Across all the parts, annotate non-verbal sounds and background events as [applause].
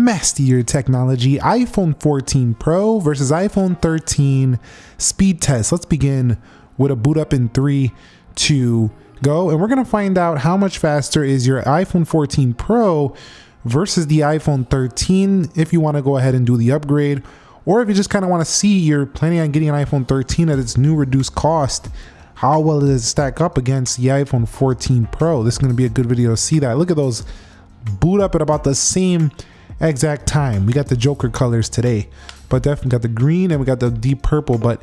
Mastier Technology iPhone 14 Pro versus iPhone 13 speed test. Let's begin with a boot up in three, two, go. And we're going to find out how much faster is your iPhone 14 Pro versus the iPhone 13 if you want to go ahead and do the upgrade. Or if you just kind of want to see you're planning on getting an iPhone 13 at its new reduced cost, how well does it stack up against the iPhone 14 Pro? This is going to be a good video to see that. Look at those boot up at about the same exact time. We got the Joker colors today, but definitely got the green and we got the deep purple, but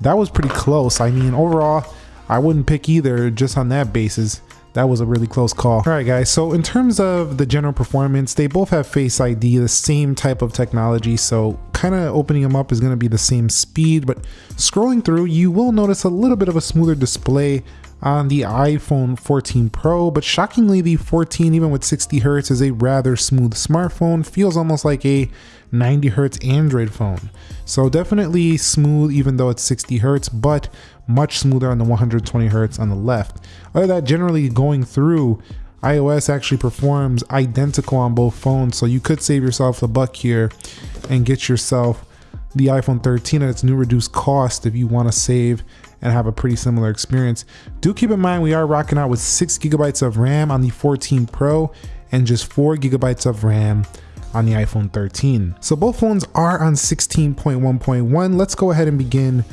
that was pretty close. I mean, overall, I wouldn't pick either just on that basis. That was a really close call. All right, guys. So in terms of the general performance, they both have Face ID, the same type of technology. So kind of opening them up is going to be the same speed, but scrolling through, you will notice a little bit of a smoother display on the iPhone 14 Pro, but shockingly the 14 even with 60 Hz is a rather smooth smartphone, feels almost like a 90 Hz Android phone. So definitely smooth even though it's 60 Hz, but much smoother on the 120 Hz on the left. Other than that, generally going through, iOS actually performs identical on both phones, so you could save yourself a buck here and get yourself the iPhone 13 at its new reduced cost if you want to save and have a pretty similar experience. Do keep in mind we are rocking out with 6 gigabytes of RAM on the 14 Pro and just 4 gigabytes of RAM on the iPhone 13. So both phones are on 16.1.1. Let's go ahead and begin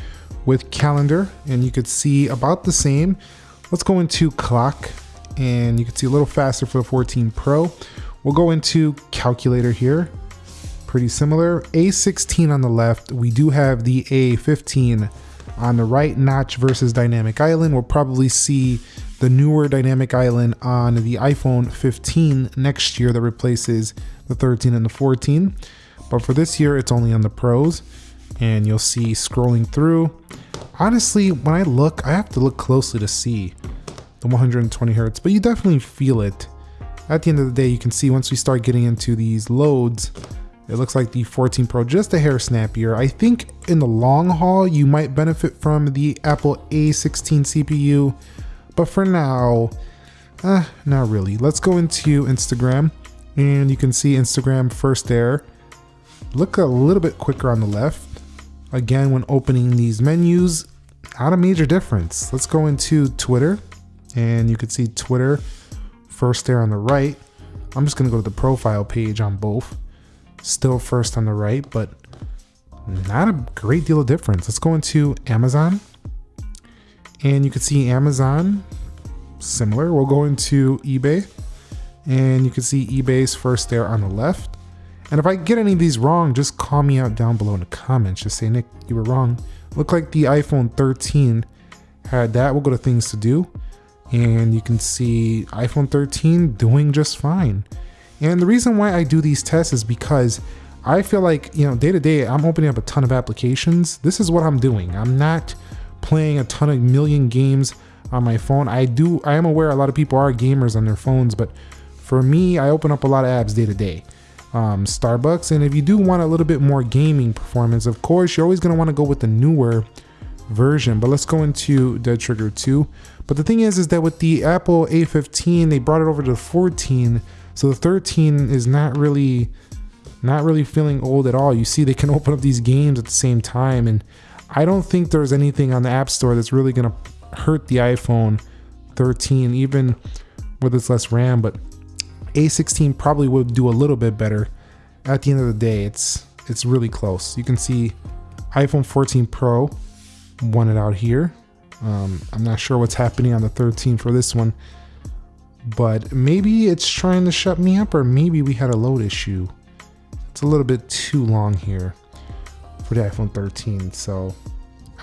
with calendar and you could see about the same. Let's go into clock and you can see a little faster for the 14 Pro. We'll go into calculator here. Pretty similar. A16 on the left. We do have the A15 on the right notch versus Dynamic Island. We'll probably see the newer Dynamic Island on the iPhone 15 next year that replaces the 13 and the 14. But for this year, it's only on the Pros. And you'll see scrolling through. Honestly, when I look, I have to look closely to see the 120 hertz, but you definitely feel it. At the end of the day, you can see once we start getting into these loads, it looks like the 14 Pro just a hair snappier. I think in the long haul, you might benefit from the Apple A16 CPU, but for now, uh, not really. Let's go into Instagram and you can see Instagram first there. Look a little bit quicker on the left. Again, when opening these menus, not a major difference. Let's go into Twitter and you can see Twitter first there on the right. I'm just gonna go to the profile page on both still first on the right, but not a great deal of difference. Let's go into Amazon and you can see Amazon similar. We'll go into eBay and you can see eBay's first there on the left. And if I get any of these wrong, just call me out down below in the comments. Just say, Nick, you were wrong. Look like the iPhone 13 had that. We'll go to things to do. And you can see iPhone 13 doing just fine. And the reason why I do these tests is because I feel like, you know, day to day, I'm opening up a ton of applications. This is what I'm doing. I'm not playing a ton of million games on my phone. I do, I am aware a lot of people are gamers on their phones, but for me, I open up a lot of apps day to day. Um, Starbucks, and if you do want a little bit more gaming performance, of course, you're always going to want to go with the newer version. But let's go into Dead Trigger 2. But the thing is, is that with the Apple A15, they brought it over to 14 so the 13 is not really not really feeling old at all. You see they can [laughs] open up these games at the same time and I don't think there's anything on the App Store that's really going to hurt the iPhone 13 even with its less RAM, but A16 probably would do a little bit better. At the end of the day, it's it's really close. You can see iPhone 14 Pro won it out here. Um, I'm not sure what's happening on the 13 for this one but maybe it's trying to shut me up or maybe we had a load issue. It's a little bit too long here for the iPhone 13, so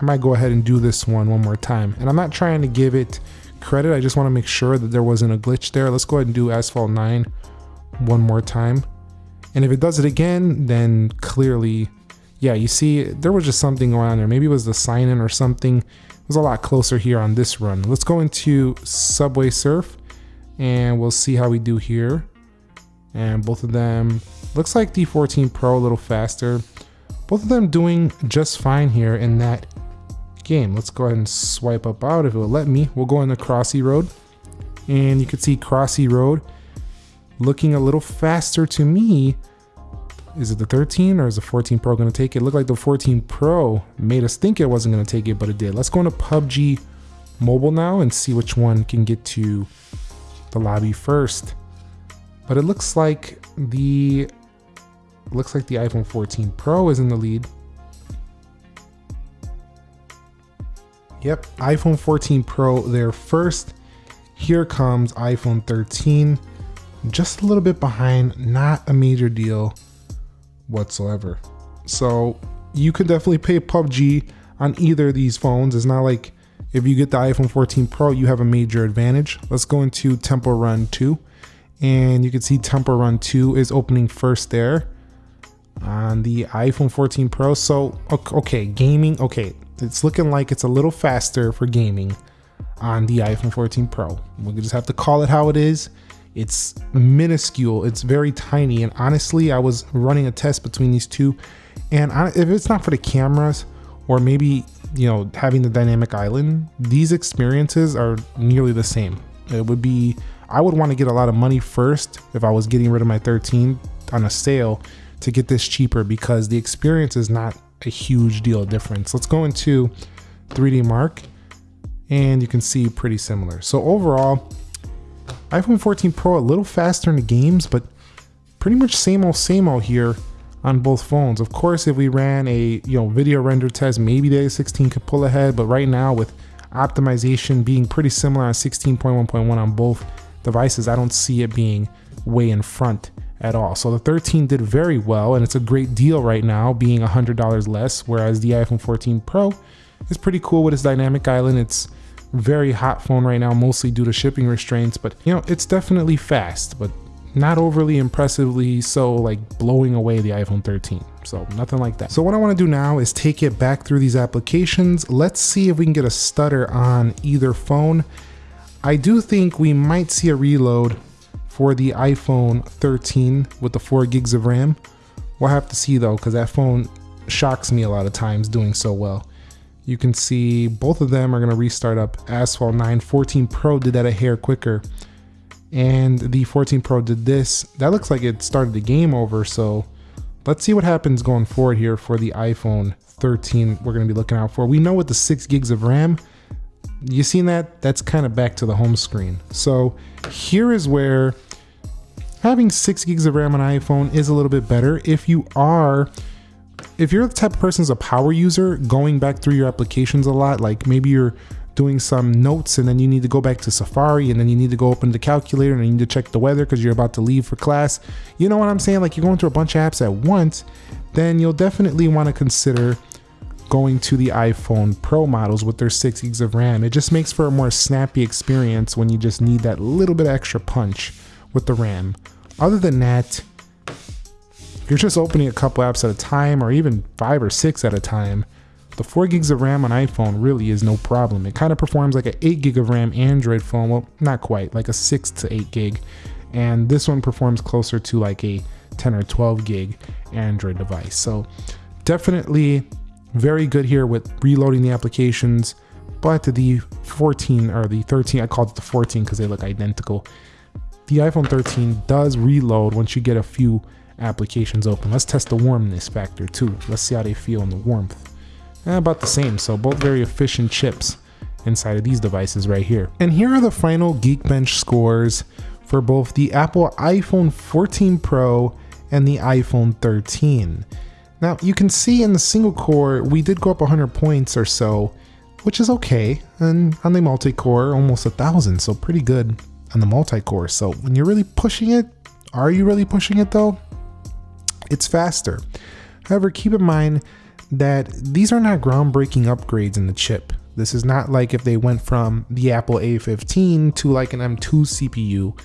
I might go ahead and do this one one more time. And I'm not trying to give it credit, I just want to make sure that there wasn't a glitch there. Let's go ahead and do Asphalt 9 one more time. And if it does it again, then clearly, yeah, you see, there was just something going on there. Maybe it was the sign in or something. It was a lot closer here on this run. Let's go into Subway Surf and we'll see how we do here. And both of them, looks like the 14 Pro a little faster. Both of them doing just fine here in that game. Let's go ahead and swipe up out if it will let me. We'll go on the Crossy Road. And you can see Crossy Road looking a little faster to me Is it the 13 or is the 14 Pro going to take it? it? Looked like the 14 Pro made us think it wasn't going to take it, but it did. Let's go into PUBG Mobile now and see which one can get to the lobby first. But it looks like the looks like the iPhone 14 Pro is in the lead. Yep, iPhone 14 Pro there first. Here comes iPhone 13, just a little bit behind, not a major deal whatsoever. So you could definitely pay PUBG on either of these phones. It's not like if you get the iPhone 14 Pro, you have a major advantage. Let's go into Temple Run 2. And you can see Temple Run 2 is opening first there on the iPhone 14 Pro. So, okay, gaming, okay, it's looking like it's a little faster for gaming on the iPhone 14 Pro. We just have to call it how it is. It's minuscule, it's very tiny. And honestly, I was running a test between these two. And if it's not for the cameras, or maybe, you know, having the dynamic island, these experiences are nearly the same. It would be, I would want to get a lot of money first if I was getting rid of my 13 on a sale to get this cheaper because the experience is not a huge deal difference. Let's go into 3D Mark and you can see pretty similar. So overall, iPhone 14 Pro a little faster in the games, but pretty much same old same old here on both phones. Of course, if we ran a you know video render test, maybe the A16 could pull ahead, but right now with optimization being pretty similar on 16.1.1 on both devices, I don't see it being way in front at all. So the 13 did very well and it's a great deal right now being $100 less, whereas the iPhone 14 Pro is pretty cool with its dynamic island. It's very hot phone right now, mostly due to shipping restraints, but you know, it's definitely fast, but not overly impressively so like blowing away the iPhone 13. So nothing like that. So what I wanna do now is take it back through these applications. Let's see if we can get a stutter on either phone. I do think we might see a reload for the iPhone 13 with the 4 gigs of RAM. We'll have to see though, because that phone shocks me a lot of times doing so well. You can see both of them are going to restart up Asphalt 9. 14 Pro did that a hair quicker. And the 14 Pro did this. That looks like it started the game over. So let's see what happens going forward here for the iPhone 13 we're going to be looking out for. We know with the 6 gigs of RAM, you seen that? That's kind of back to the home screen. So here is where having six gigs of RAM on iPhone is a little bit better if you are if you're the type of person who's a power user going back through your applications a lot like maybe you're doing some notes and then you need to go back to Safari and then you need to go open the calculator and you need to check the weather because you're about to leave for class. You know what I'm saying? Like you're going through a bunch of apps at once, then you'll definitely want to consider going to the iPhone Pro models with their 6 gigs of RAM. It just makes for a more snappy experience when you just need that little bit extra punch with the RAM. Other than that, you're just opening a couple apps at a time or even five or six at a time, the 4 gigs of RAM on iPhone really is no problem. It kind of performs like an 8 gig of RAM Android phone. Well, not quite, like a 6 to 8 gig. And this one performs closer to like a 10 or 12 gig Android device. So definitely very good here with reloading the applications. But the 14 or the 13, I called it the 14 because they look identical the iPhone 13 does reload once you get a few applications open. Let's test the warmness factor too. Let's see how they feel in the warmth. Eh, about the same, so both very efficient chips inside of these devices right here. And here are the final Geekbench scores for both the Apple iPhone 14 Pro and the iPhone 13. Now you can see in the single core, we did go up 100 points or so, which is okay. And on the multi-core, almost a thousand, so pretty good on the multi-core. So when you're really pushing it, are you really pushing it though? It's faster. However, keep in mind that these are not groundbreaking upgrades in the chip. This is not like if they went from the Apple A15 to like an M2 CPU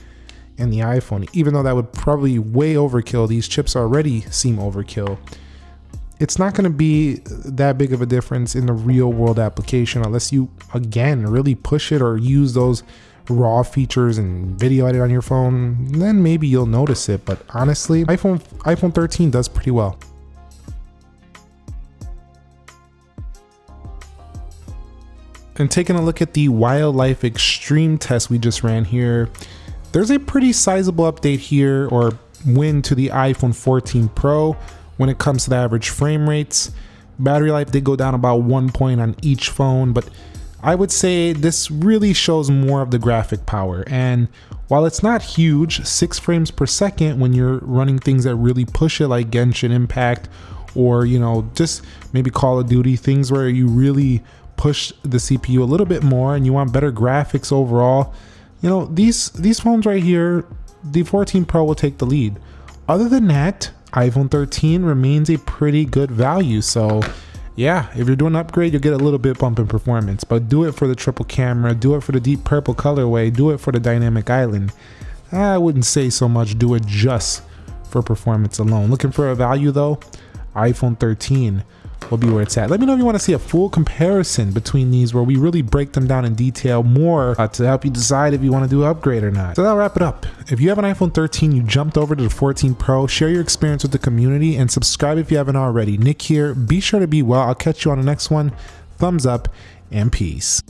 and the iPhone, even though that would probably way overkill, these chips already seem overkill. It's not going to be that big of a difference in the real world application unless you, again, really push it or use those raw features and video edit on your phone, then maybe you'll notice it. But honestly, iPhone iPhone 13 does pretty well. And taking a look at the wildlife extreme test we just ran here, there's a pretty sizable update here, or win to the iPhone 14 Pro when it comes to the average frame rates. Battery life did go down about one point on each phone, but I would say this really shows more of the graphic power. And while it's not huge, 6 frames per second when you're running things that really push it like Genshin Impact or, you know, just maybe Call of Duty, things where you really push the CPU a little bit more and you want better graphics overall, you know, these these phones right here, the 14 Pro will take the lead. Other than that, iPhone 13 remains a pretty good value. So yeah, if you're doing an upgrade, you'll get a little bit bump in performance, but do it for the triple camera, do it for the deep purple colorway, do it for the dynamic island. I wouldn't say so much do it just for performance alone. Looking for a value though? iPhone 13 will be where it's at. Let me know if you want to see a full comparison between these where we really break them down in detail more uh, to help you decide if you want to do an upgrade or not. So that'll wrap it up. If you have an iPhone 13, you jumped over to the 14 Pro, share your experience with the community and subscribe if you haven't already. Nick here. Be sure to be well. I'll catch you on the next one. Thumbs up and peace.